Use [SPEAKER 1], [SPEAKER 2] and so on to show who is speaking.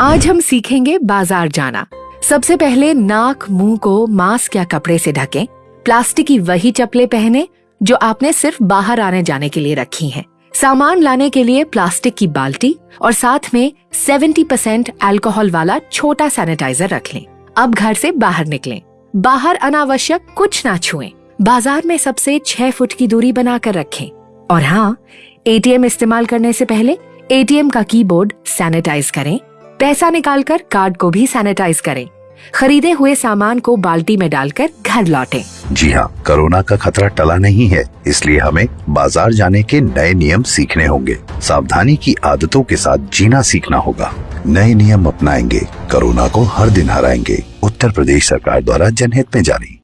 [SPEAKER 1] आज हम सीखेंगे बाज़ार जाना। सबसे पहले नाक, मुँह को मास्क या कपड़े से ढकें। प्लास्टिक की वही चप्पलें पहने, जो आपने सिर्फ़ बाहर आने जाने के लिए रखी हैं। सामान लाने के लिए प्लास्टिक की बाल्टी और साथ में 70% परसेंट एल्कोहल वाला छोटा सैनिटाइजर रख लें। अब घर से बाहर निकलें। बाहर अनावश्यक कुछ ना छुएँ। बाज़ार में सबसे छह फुट की दूरी बनाकर रखें। और हाँ एटीएम इस्तेमाल करने से पहले एटीएम का कीबोर्ड सैनिटाइज करें। पैसा निकालकर कार्ड को भी सैनिटाइज करें। खरीदे हुए सामान को बाल्टी में डालकर घर लौटें।
[SPEAKER 2] जी हाँ कोरोना का खतरा टला नहीं है, इसलिए हमें बाज़ार जाने के नए नियम सीखने होंगे। सावधानी की आदतों के साथ जीना सीखना होगा। नए नियम अपनाएँगे, कोरोना को हर दिन हराएँगे। उत्तर प्रदेश सरकार द्वारा जनहित में जारी।